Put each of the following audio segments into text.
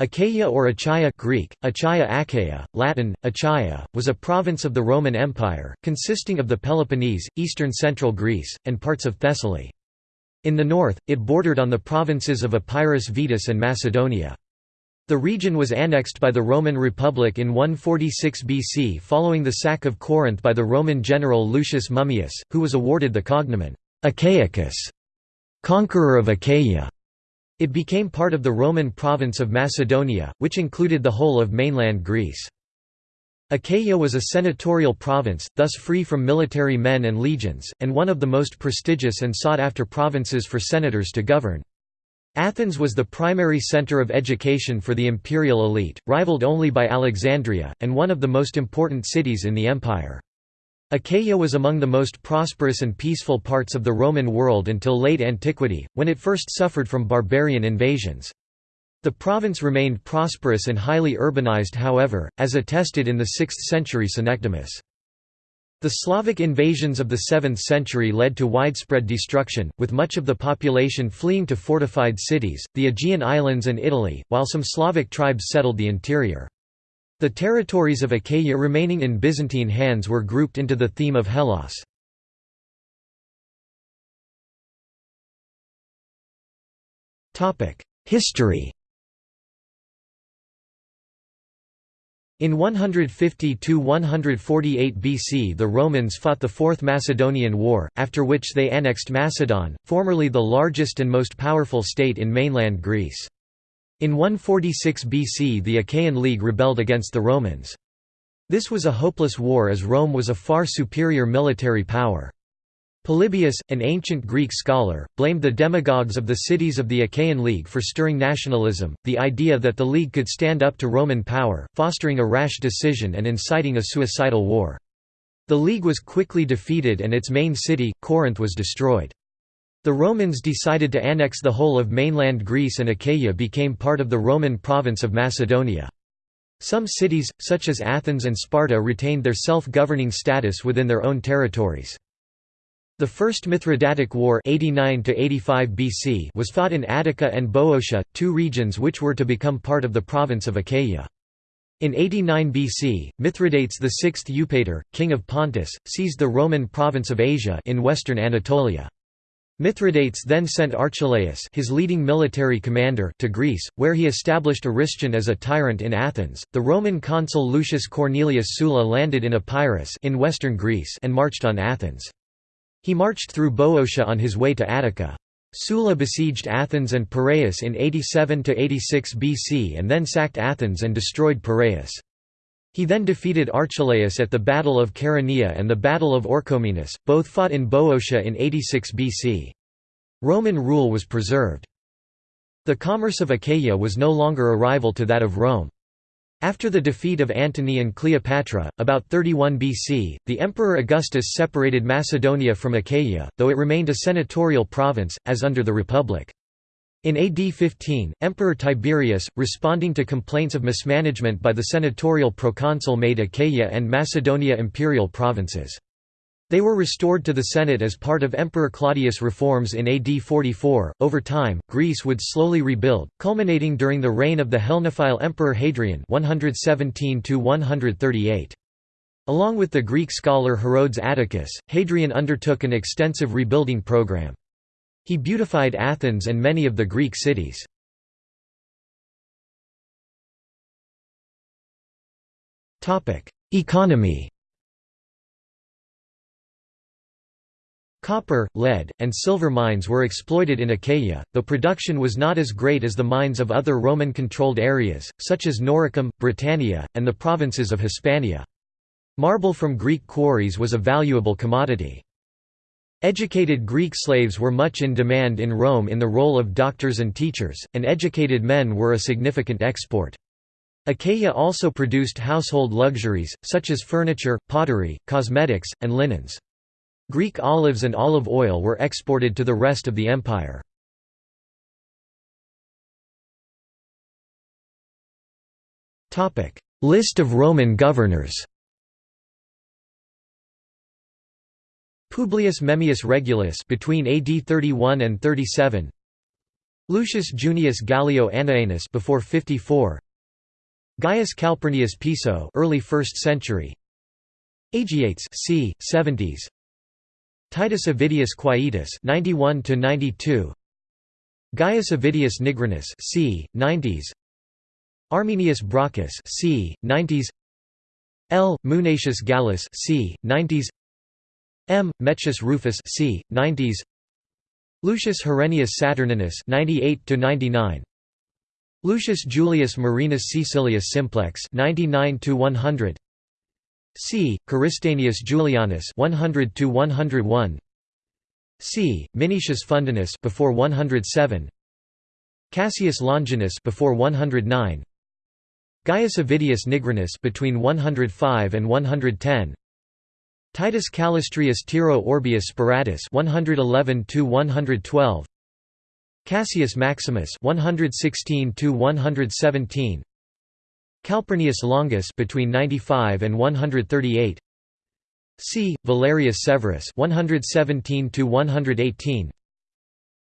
Achaia or Achaia Greek, Achaia Achaia, Latin, Achaia, was a province of the Roman Empire, consisting of the Peloponnese, eastern central Greece, and parts of Thessaly. In the north, it bordered on the provinces of Epirus Vetus and Macedonia. The region was annexed by the Roman Republic in 146 BC following the sack of Corinth by the Roman general Lucius Mummius, who was awarded the cognomen, Achaicus, conqueror of Achaia. It became part of the Roman province of Macedonia, which included the whole of mainland Greece. Achaia was a senatorial province, thus free from military men and legions, and one of the most prestigious and sought-after provinces for senators to govern. Athens was the primary center of education for the imperial elite, rivaled only by Alexandria, and one of the most important cities in the empire. Achaia was among the most prosperous and peaceful parts of the Roman world until late antiquity, when it first suffered from barbarian invasions. The province remained prosperous and highly urbanized however, as attested in the 6th century Synecdemus. The Slavic invasions of the 7th century led to widespread destruction, with much of the population fleeing to fortified cities, the Aegean islands and Italy, while some Slavic tribes settled the interior. The territories of Achaia remaining in Byzantine hands were grouped into the theme of Hellas. History In 150–148 BC the Romans fought the Fourth Macedonian War, after which they annexed Macedon, formerly the largest and most powerful state in mainland Greece. In 146 BC the Achaean League rebelled against the Romans. This was a hopeless war as Rome was a far superior military power. Polybius, an ancient Greek scholar, blamed the demagogues of the cities of the Achaean League for stirring nationalism, the idea that the League could stand up to Roman power, fostering a rash decision and inciting a suicidal war. The League was quickly defeated and its main city, Corinth was destroyed. The Romans decided to annex the whole of mainland Greece and Achaia became part of the Roman province of Macedonia. Some cities, such as Athens and Sparta retained their self-governing status within their own territories. The First Mithridatic War 89 BC was fought in Attica and Boeotia, two regions which were to become part of the province of Achaia. In 89 BC, Mithridates VI Eupator, king of Pontus, seized the Roman province of Asia in western Anatolia. Mithridates then sent Archelaus his leading military commander to Greece, where he established Aristion as a tyrant in Athens. The Roman consul Lucius Cornelius Sulla landed in Epirus in western Greece and marched on Athens. He marched through Boeotia on his way to Attica. Sulla besieged Athens and Piraeus in 87–86 BC and then sacked Athens and destroyed Piraeus. He then defeated Archelaus at the Battle of Chaeronea and the Battle of Orchomenus, both fought in Boeotia in 86 BC. Roman rule was preserved. The commerce of Achaia was no longer a rival to that of Rome. After the defeat of Antony and Cleopatra, about 31 BC, the Emperor Augustus separated Macedonia from Achaia, though it remained a senatorial province, as under the Republic. In AD 15, Emperor Tiberius, responding to complaints of mismanagement by the senatorial proconsul made Achaia and Macedonia imperial provinces. They were restored to the Senate as part of Emperor Claudius' reforms in AD 44. Over time, Greece would slowly rebuild, culminating during the reign of the Hellenophile Emperor Hadrian 117 138. Along with the Greek scholar Herodes Atticus, Hadrian undertook an extensive rebuilding program. He beautified Athens and many of the Greek cities. Economy Copper, lead, and silver mines were exploited in Achaia, though production was not as great as the mines of other Roman-controlled areas, such as Noricum, Britannia, and the provinces of Hispania. Marble from Greek quarries was a valuable commodity. Educated Greek slaves were much in demand in Rome in the role of doctors and teachers, and educated men were a significant export. Achaia also produced household luxuries, such as furniture, pottery, cosmetics, and linens. Greek olives and olive oil were exported to the rest of the empire. List of Roman governors Publius Memmius Regulus between AD 31 and 37 Lucius Junius Gallio Annaeanus before 54 Gaius Calpurnius Piso early 1st century Agiates c. 70s Titus Avidius Quietus 91 to 92 Gaius Avidius Nigrinus c. 90s Arminius Brocchus c. 90s L. Munatius Gallus c. 90s M. Metius Rufus c. 90s Lucius Herennius Saturninus 98 to 99 Lucius Julius Marinus Caecilius Simplex 99 to 100 C. Caristanius Julianus 100 to 101 C. Minicius Fundanus before 107 Cassius Longinus before 109 Gaius Avidius Nigrinus between 105 and 110 Titus Calestrius Tiro Orbius Speratus 111 to 112 Cassius Maximus 116 to 117 Calpurnius Longus between 95 and 138 C. Valerius Severus 117 to 118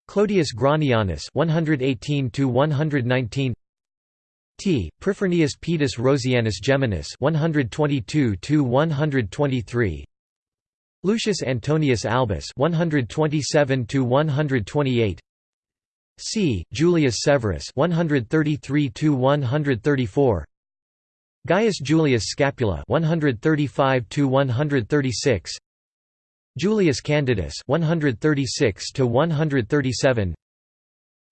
Clodius Granianus 118 to 119 T. Prifernius Paetus Rosianus Geminus 122 to 123 Lucius Antonius Albus 127 to 128 C Julius Severus 133 to 134 Gaius Julius Scapula 135 to 136 Julius Candidus 136 to 137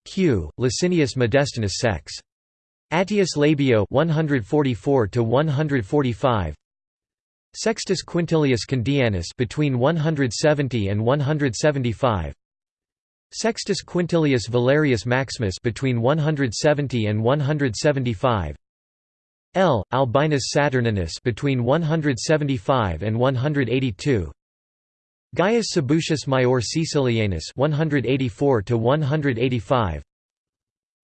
Q Licinius Modestinus Sex Attius Labio 144 to 145 Sextus Quintilius Candianus between 170 and 175 Sextus Quintilius Valerius Maximus between 170 and 175 L Albinus Saturninus between 175 and 182 Gaius Sabucius Maior Caecilianus 184 to 185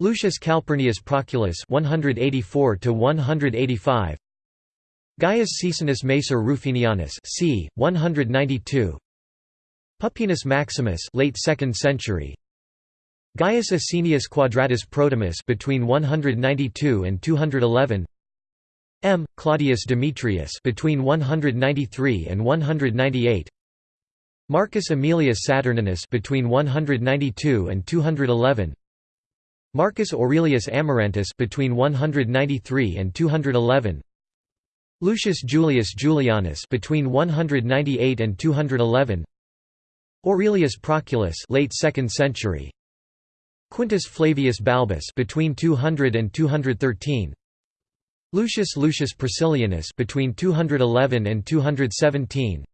Lucius Calpurnius Proculus 184 to 185 Gaius Caesonius Macer Rufinianus c. 192 Pupienus Maximus late 2nd century. Gaius Asinius Quadratus Protimus between 192 and 211 M. Claudius Demetrius between 193 and 198 Marcus Aemilius Saturninus between 192 and 211 Marcus Aurelius Amarantus between 193 and 211 Lucius Julius Julianus between 198 and 211 Aurelius Proculus late 2nd century Quintus Flavius Balbus between 200 and 213 Lucius Lucius Priscillianus between 211 and 217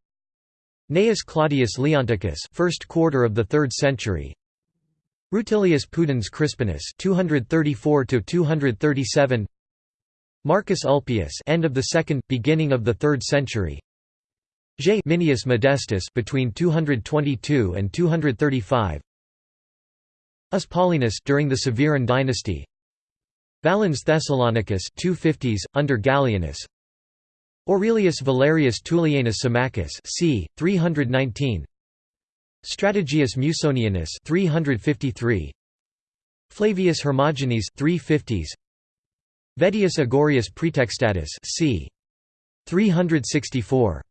Gnaeus Claudius Leonticus first quarter of the 3rd century Rutilius Pudens Crispinus 234 to 237 Marcus Ulpius end of the 2nd beginning of the 3rd century. J. Minius Modestus between 222 and 235 Us Paulinus during the Severan dynasty. Valens Thessalonicus 250s under Gallienus. Aurelius Valerius Tullianus Symmachus c. 319 Strategius Musonianus 353 Flavius Hermogenes 350s Vettius Agorius Praetextatus c. 364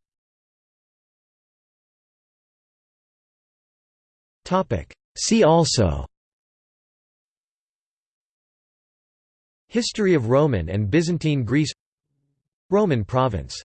Topic. See also. History of Roman and Byzantine Greece. Roman province